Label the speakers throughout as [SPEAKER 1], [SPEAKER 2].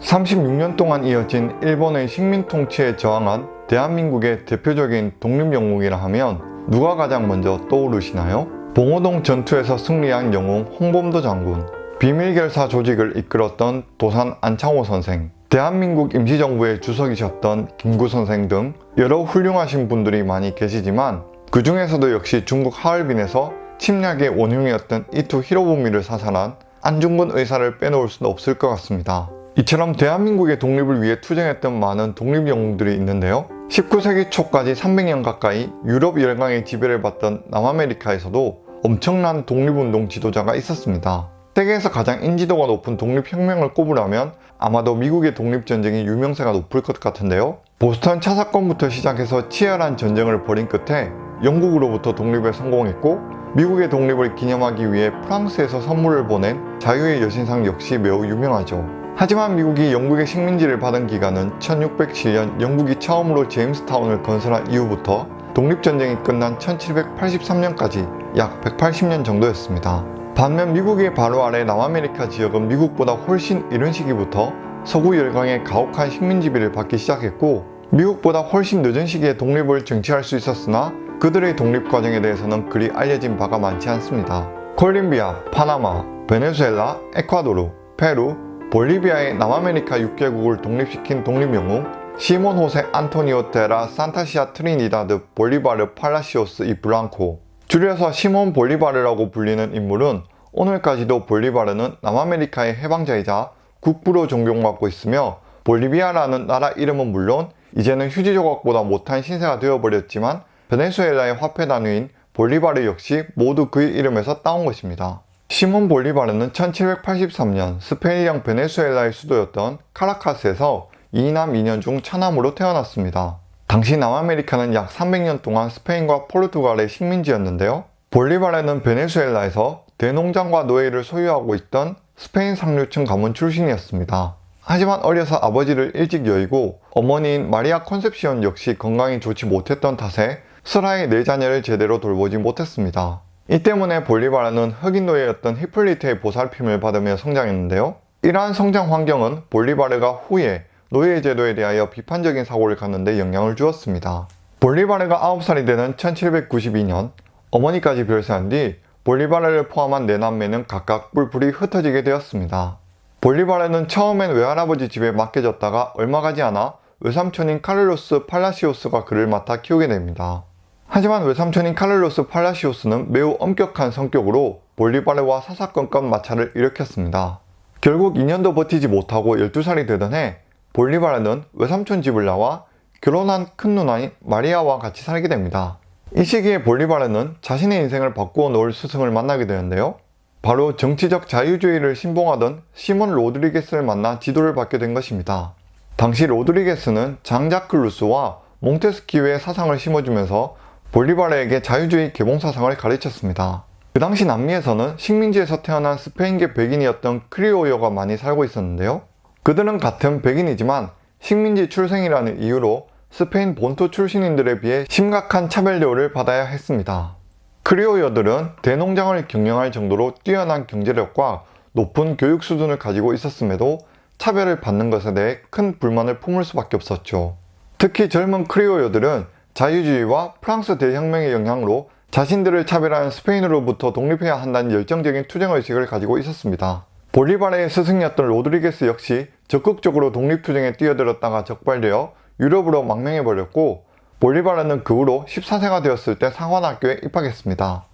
[SPEAKER 1] 36년 동안 이어진 일본의 식민 통치에 저항한 대한민국의 대표적인 독립영웅이라 하면 누가 가장 먼저 떠오르시나요? 봉오동 전투에서 승리한 영웅 홍범도 장군, 비밀결사 조직을 이끌었던 도산 안창호 선생, 대한민국 임시정부의 주석이셨던 김구 선생 등 여러 훌륭하신 분들이 많이 계시지만 그 중에서도 역시 중국 하얼빈에서 침략의 원흉이었던 이투 히로부미를 사살한 안중근 의사를 빼놓을 수는 없을 것 같습니다. 이처럼 대한민국의 독립을 위해 투쟁했던 많은 독립영웅들이 있는데요. 19세기 초까지 300년 가까이 유럽 열강의 지배를 받던 남아메리카에서도 엄청난 독립운동 지도자가 있었습니다. 세계에서 가장 인지도가 높은 독립혁명을 꼽으라면 아마도 미국의 독립전쟁이 유명세가 높을 것 같은데요. 보스턴 차 사건부터 시작해서 치열한 전쟁을 벌인 끝에 영국으로부터 독립에 성공했고 미국의 독립을 기념하기 위해 프랑스에서 선물을 보낸 자유의 여신상 역시 매우 유명하죠. 하지만 미국이 영국의 식민지를 받은 기간은 1607년 영국이 처음으로 제임스타운을 건설한 이후부터 독립전쟁이 끝난 1783년까지 약 180년 정도였습니다. 반면 미국의 바로 아래 남아메리카 지역은 미국보다 훨씬 이른 시기부터 서구 열강의 가혹한 식민지배를 받기 시작했고 미국보다 훨씬 늦은 시기에 독립을 쟁취할 수 있었으나 그들의 독립 과정에 대해서는 그리 알려진 바가 많지 않습니다. 콜롬비아, 파나마, 베네수엘라, 에콰도르, 페루, 볼리비아의 남아메리카 6개국을 독립시킨 독립영웅 시몬 호세 안토니오 데 라 산티시마 트리니다드 볼리바르 팔라시오스 이 블랑코 줄여서 시몬 볼리바르라고 불리는 인물은 오늘까지도 볼리바르는 남아메리카의 해방자이자 국부로 존경받고 있으며 볼리비아라는 나라 이름은 물론 이제는 휴지 조각보다 못한 신세가 되어버렸지만 베네수엘라의 화폐 단위인 볼리바르 역시 모두 그의 이름에서 따온 것입니다. 시몬 볼리바르는 1783년 스페인령 베네수엘라의 수도였던 카라카스에서 2남 2녀 중 차남으로 태어났습니다. 당시 남아메리카는 약 300년 동안 스페인과 포르투갈의 식민지였는데요. 볼리바르는 베네수엘라에서 대농장과 노예를 소유하고 있던 스페인 상류층 가문 출신이었습니다. 하지만 어려서 아버지를 일찍 여의고 어머니인 마리아 컨셉시온 역시 건강이 좋지 못했던 탓에 슬하의 네 자녀를 제대로 돌보지 못했습니다. 이 때문에 볼리바르는 흑인 노예였던 히플리트의 보살핌을 받으며 성장했는데요. 이러한 성장 환경은 볼리바르가 후에 노예 제도에 대하여 비판적인 사고를 갖는데 영향을 주었습니다. 볼리바르가 9살이 되는 1792년 어머니까지 별세한 뒤 볼리바르를 포함한 네 남매는 각각 뿔뿔이 흩어지게 되었습니다. 볼리바르는 처음엔 외할아버지 집에 맡겨졌다가 얼마 가지 않아 외삼촌인 카를로스 팔라시오스가 그를 맡아 키우게 됩니다. 하지만 외삼촌인 카를로스 팔라시오스는 매우 엄격한 성격으로 볼리바르와 사사건건 마찰을 일으켰습니다. 결국 2년도 버티지 못하고 12살이 되던 해 볼리바르는 외삼촌 집을 나와 결혼한 큰 누나인 마리아와 같이 살게 됩니다. 이 시기에 볼리바르는 자신의 인생을 바꾸어 놓을 스승을 만나게 되는데요. 바로 정치적 자유주의를 신봉하던 시몬 로드리게스를 만나 지도를 받게 된 것입니다. 당시 로드리게스는 장자크 루소와 몽테스키유의 사상을 심어주면서 볼리바르에게 자유주의 계몽사상을 가르쳤습니다. 그 당시 남미에서는 식민지에서 태어난 스페인계 백인이었던 크리오요가 많이 살고 있었는데요. 그들은 같은 백인이지만 식민지 출생이라는 이유로 스페인 본토 출신인들에 비해 심각한 차별 대우를 받아야 했습니다. 크리오요들은 대농장을 경영할 정도로 뛰어난 경제력과 높은 교육 수준을 가지고 있었음에도 차별을 받는 것에 대해 큰 불만을 품을 수밖에 없었죠. 특히 젊은 크리오어들은 자유주의와 프랑스 대혁명의 영향으로 자신들을 차별하는 스페인으로부터 독립해야 한다는 열정적인 투쟁의식을 가지고 있었습니다. 볼리바르의 스승이었던 로드리게스 역시 적극적으로 독립투쟁에 뛰어들었다가 적발되어 유럽으로 망명해버렸고 볼리바르는 그 후로 14세가 되었을 때 상환학교에 입학했습니다.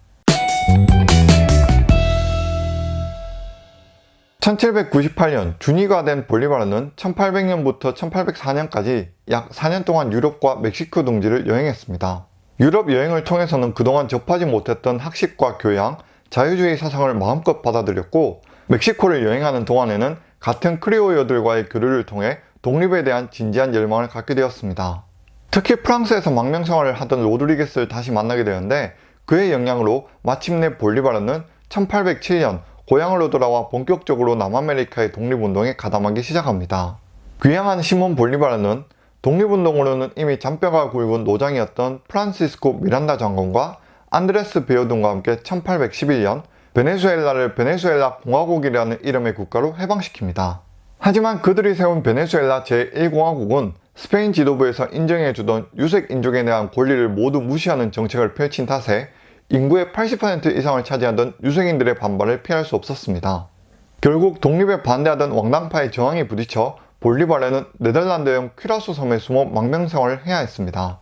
[SPEAKER 1] 1798년 준위가 된 볼리바르는 1800년부터 1804년까지 약 4년 동안 유럽과 멕시코 등지를 여행했습니다. 유럽 여행을 통해서는 그동안 접하지 못했던 학식과 교양, 자유주의 사상을 마음껏 받아들였고 멕시코를 여행하는 동안에는 같은 크리오어들과의 교류를 통해 독립에 대한 진지한 열망을 갖게 되었습니다. 특히 프랑스에서 망명 생활을 하던 로드리게스를 다시 만나게 되는데 그의 영향으로 마침내 볼리바르는 1807년 고향으로 돌아와 본격적으로 남아메리카의 독립운동에 가담하기 시작합니다. 귀향한 시몬 볼리바르는 독립운동으로는 이미 잔뼈가 굵은 노장이었던 프란시스코 미란다 장군과 안드레스 베오등과 함께 1811년 베네수엘라를 베네수엘라 공화국이라는 이름의 국가로 해방시킵니다. 하지만 그들이 세운 베네수엘라 제1공화국은 스페인 지도부에서 인정해주던 유색 인종에 대한 권리를 모두 무시하는 정책을 펼친 탓에 인구의 80% 이상을 차지하던 유색인들의 반발을 피할 수 없었습니다. 결국 독립에 반대하던 왕당파의 저항에 부딪혀 볼리바레는 네덜란드형 퀴라소 섬에 숨어 망명생활을 해야 했습니다.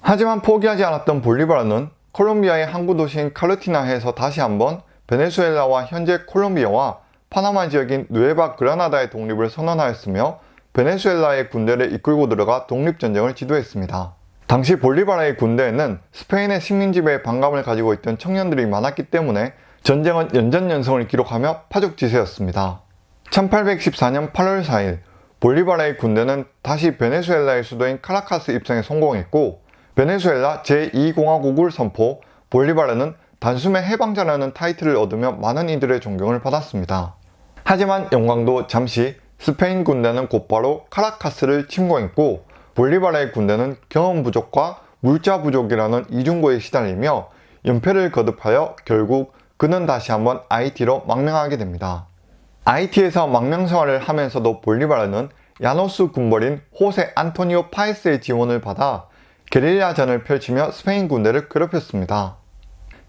[SPEAKER 1] 하지만 포기하지 않았던 볼리바르는 콜롬비아의 항구 도시인 카르티나해에서 다시 한번 베네수엘라와 현재 콜롬비아와 파나마 지역인 누에바 그라나다의 독립을 선언하였으며 베네수엘라의 군대를 이끌고 들어가 독립전쟁을 지도했습니다. 당시 볼리바라의 군대에는 스페인의 식민지배에 반감을 가지고 있던 청년들이 많았기 때문에 전쟁은 연전연승을 기록하며 파죽지세였습니다. 1814년 8월 4일 볼리바라의 군대는 다시 베네수엘라의 수도인 카라카스 입성에 성공했고 베네수엘라 제2공화국을 선포 볼리바라는 단숨에 해방자라는 타이틀을 얻으며 많은 이들의 존경을 받았습니다. 하지만 영광도 잠시 스페인 군대는 곧바로 카라카스를 침공했고 볼리바라의 군대는 경험 부족과 물자 부족이라는 이중고에 시달리며 연패를 거듭하여 결국 그는 다시 한번 IT로 망명하게 됩니다. IT에서 망명 생활을 하면서도 볼리바르는 야노스 군벌인 호세 안토니오 파이스의 지원을 받아 게릴라전을 펼치며 스페인 군대를 괴롭혔습니다.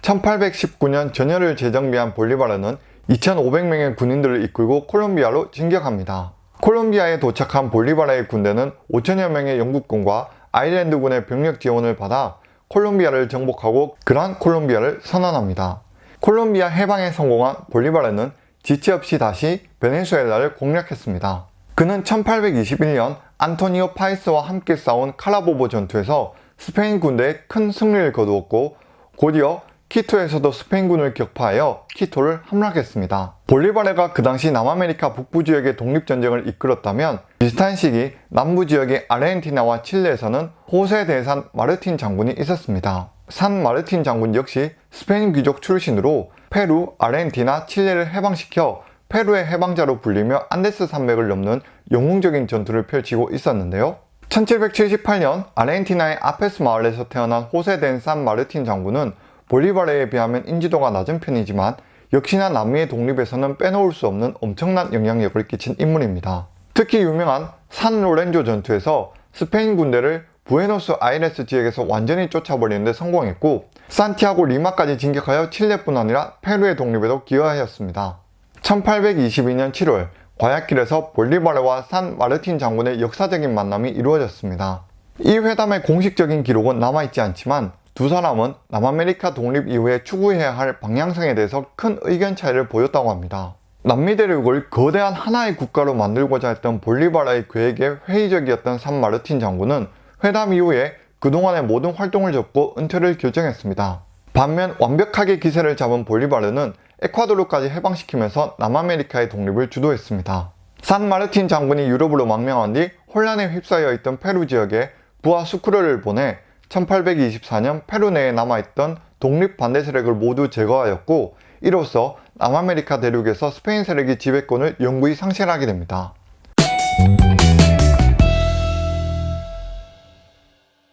[SPEAKER 1] 1819년 전열을 재정비한 볼리바르는 2,500명의 군인들을 이끌고 콜롬비아로 진격합니다. 콜롬비아에 도착한 볼리바라의 군대는 5천여 명의 영국군과 아일랜드군의 병력 지원을 받아 콜롬비아를 정복하고 그란 콜롬비아를 선언합니다. 콜롬비아 해방에 성공한 볼리바르는 지체 없이 다시 베네수엘라를 공략했습니다. 그는 1821년 안토니오 파에스와 함께 싸운 카라보보 전투에서 스페인 군대에 큰 승리를 거두었고 곧이어 키토에서도 스페인군을 격파하여 키토를 함락했습니다. 볼리바르가 그 당시 남아메리카 북부 지역의 독립전쟁을 이끌었다면 비슷한 시기 남부 지역의 아르헨티나와 칠레에서는 호세 데 산 마르틴 장군이 있었습니다. 산 마르틴 장군 역시 스페인 귀족 출신으로 페루, 아르헨티나, 칠레를 해방시켜 페루의 해방자로 불리며 안데스 산맥을 넘는 영웅적인 전투를 펼치고 있었는데요. 1778년 아르헨티나의 아페스 마을에서 태어난 호세 데 산 마르틴 장군은 볼리바르에 비하면 인지도가 낮은 편이지만 역시나 남미의 독립에서는 빼놓을 수 없는 엄청난 영향력을 끼친 인물입니다. 특히 유명한 산 로렌조 전투에서 스페인 군대를 부에노스 아이레스 지역에서 완전히 쫓아버리는 데 성공했고 산티아고 리마까지 진격하여 칠레뿐 아니라 페루의 독립에도 기여하였습니다. 1822년 7월 과야길에서 볼리바르와 산 마르틴 장군의 역사적인 만남이 이루어졌습니다. 이 회담의 공식적인 기록은 남아있지 않지만 두 사람은 남아메리카 독립 이후에 추구해야 할 방향성에 대해서 큰 의견 차이를 보였다고 합니다. 남미 대륙을 거대한 하나의 국가로 만들고자 했던 볼리바라의 계획에 회의적이었던 산 마르틴 장군은 회담 이후에 그동안의 모든 활동을 접고 은퇴를 결정했습니다. 반면 완벽하게 기세를 잡은 볼리바르는 에콰도르까지 해방시키면서 남아메리카의 독립을 주도했습니다. 산 마르틴 장군이 유럽으로 망명한 뒤 혼란에 휩싸여 있던 페루 지역에 부하 수크레를 보내 1824년 페루 내에 남아있던 독립 반대 세력을 모두 제거하였고 이로써 남아메리카 대륙에서 스페인 세력이 지배권을 영구히 상실하게 됩니다.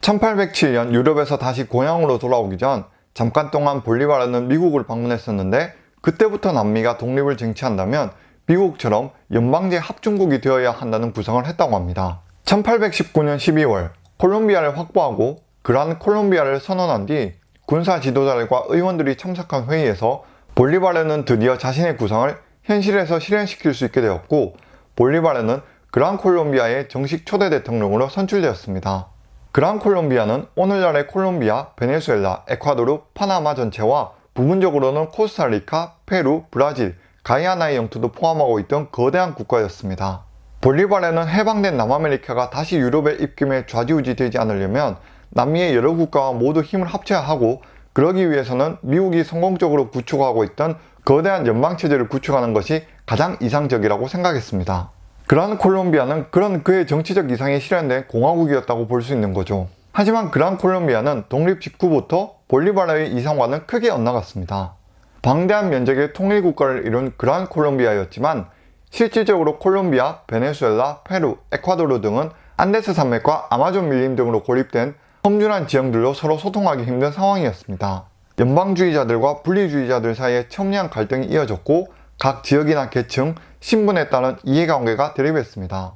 [SPEAKER 1] 1807년 유럽에서 다시 고향으로 돌아오기 전 잠깐 동안 볼리바르는 미국을 방문했었는데 그때부터 남미가 독립을 쟁취한다면 미국처럼 연방제 합중국이 되어야 한다는 구상을 했다고 합니다. 1819년 12월 콜롬비아를 확보하고 그란 콜롬비아를 선언한 뒤 군사 지도자들과 의원들이 참석한 회의에서 볼리바르는 드디어 자신의 구상을 현실에서 실현시킬 수 있게 되었고 볼리바르는 그란 콜롬비아의 정식 초대 대통령으로 선출되었습니다. 그란 콜롬비아는 오늘날의 콜롬비아, 베네수엘라, 에콰도르, 파나마 전체와 부분적으로는 코스타리카, 페루, 브라질, 가이아나의 영토도 포함하고 있던 거대한 국가였습니다. 볼리바르는 해방된 남아메리카가 다시 유럽의 입김에 좌지우지 되지 않으려면 남미의 여러 국가와 모두 힘을 합쳐야 하고 그러기 위해서는 미국이 성공적으로 구축하고 있던 거대한 연방체제를 구축하는 것이 가장 이상적이라고 생각했습니다. 그란 콜롬비아는 그런 그의 정치적 이상이 실현된 공화국이었다고 볼 수 있는 거죠. 하지만 그란 콜롬비아는 독립 직후부터 볼리바르의 이상과는 크게 엇나갔습니다. 방대한 면적의 통일국가를 이룬 그란 콜롬비아였지만 실질적으로 콜롬비아, 베네수엘라, 페루, 에콰도르 등은 안데스 산맥과 아마존 밀림 등으로 고립된 험준한 지형들로 서로 소통하기 힘든 상황이었습니다. 연방주의자들과 분리주의자들 사이에 첨예한 갈등이 이어졌고 각 지역이나 계층, 신분에 따른 이해관계가 대립했습니다.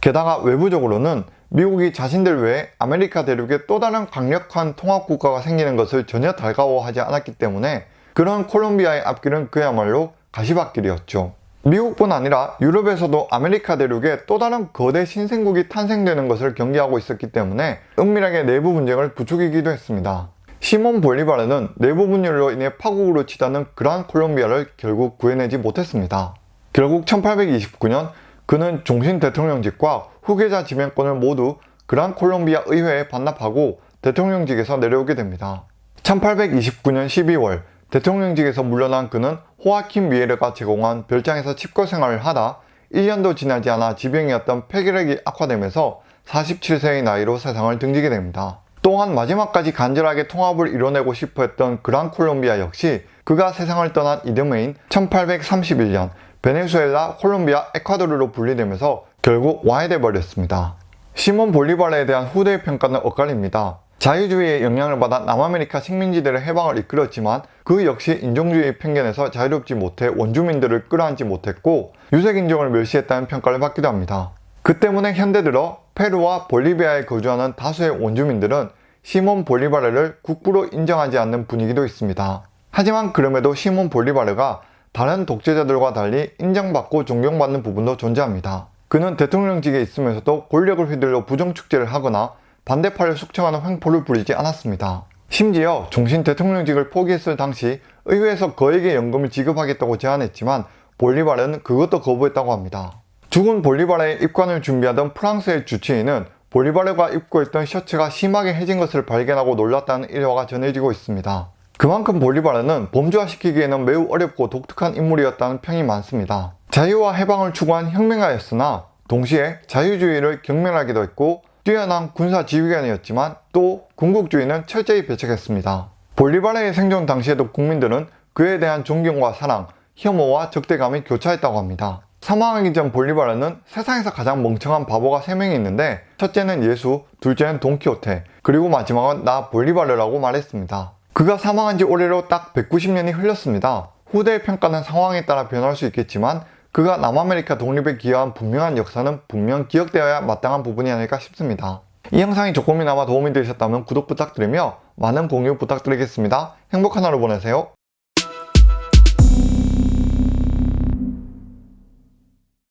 [SPEAKER 1] 게다가 외부적으로는 미국이 자신들 외에 아메리카 대륙에 또 다른 강력한 통합국가가 생기는 것을 전혀 달가워하지 않았기 때문에 그란 콜롬비아의 앞길은 그야말로 가시밭길이었죠. 미국뿐 아니라 유럽에서도 아메리카 대륙에 또 다른 거대 신생국이 탄생되는 것을 경계하고 있었기 때문에 은밀하게 내부 분쟁을 부추기기도 했습니다. 시몬 볼리바르는 내부 분열로 인해 파국으로 치닫는 그란 콜롬비아를 결국 구해내지 못했습니다. 결국 1829년 그는 종신 대통령직과 후계자 지명권을 모두 그란 콜롬비아 의회에 반납하고 대통령직에서 내려오게 됩니다. 1829년 12월 대통령직에서 물러난 그는 호아킨 미에르가 제공한 별장에서 칩거 생활을 하다 1년도 지나지 않아 지병이었던 폐결핵이 악화되면서 47세의 나이로 세상을 등지게 됩니다. 또한 마지막까지 간절하게 통합을 이뤄내고 싶어 했던 그란 콜롬비아 역시 그가 세상을 떠난 이듬해인 1831년 베네수엘라, 콜롬비아, 에콰도르로 분리되면서 결국 와해돼 버렸습니다. 시몬 볼리바르에 대한 후대의 평가는 엇갈립니다. 자유주의의 영향을 받아 남아메리카 식민지들의 해방을 이끌었지만 그 역시 인종주의 편견에서 자유롭지 못해 원주민들을 끌어안지 못했고 유색인종을 멸시했다는 평가를 받기도 합니다. 그 때문에 현대 들어 페루와 볼리비아에 거주하는 다수의 원주민들은 시몬 볼리바르를 국부로 인정하지 않는 분위기도 있습니다. 하지만 그럼에도 시몬 볼리바르가 다른 독재자들과 달리 인정받고 존경받는 부분도 존재합니다. 그는 대통령직에 있으면서도 권력을 휘둘러 부정축제를 하거나 반대파를 숙청하는 횡포를 부리지 않았습니다. 심지어 종신 대통령직을 포기했을 당시 의회에서 그에게 연금을 지급하겠다고 제안했지만 볼리바르는 그것도 거부했다고 합니다. 죽은 볼리바르의 입관을 준비하던 프랑스의 주치의는 볼리바르가 입고 있던 셔츠가 심하게 해진 것을 발견하고 놀랐다는 일화가 전해지고 있습니다. 그만큼 볼리바르는 범죄화시키기에는 매우 어렵고 독특한 인물이었다는 평이 많습니다. 자유와 해방을 추구한 혁명가였으나 동시에 자유주의를 경멸하기도 했고 뛰어난 군사 지휘관이었지만 또 군국주의는 철저히 배척했습니다. 볼리바르의 생존 당시에도 국민들은 그에 대한 존경과 사랑, 혐오와 적대감이 교차했다고 합니다. 사망하기 전 볼리바르는 세상에서 가장 멍청한 바보가 3명이 있는데 첫째는 예수, 둘째는 돈키호테, 그리고 마지막은 나 볼리바르라고 말했습니다. 그가 사망한 지 올해로 딱 190년이 흘렀습니다. 후대의 평가는 상황에 따라 변할 수 있겠지만 그가 남아메리카 독립에 기여한 분명한 역사는 분명 기억되어야 마땅한 부분이 아닐까 싶습니다. 이 영상이 조금이나마 도움이 되셨다면 구독 부탁드리며 많은 공유 부탁드리겠습니다. 행복한 하루 보내세요.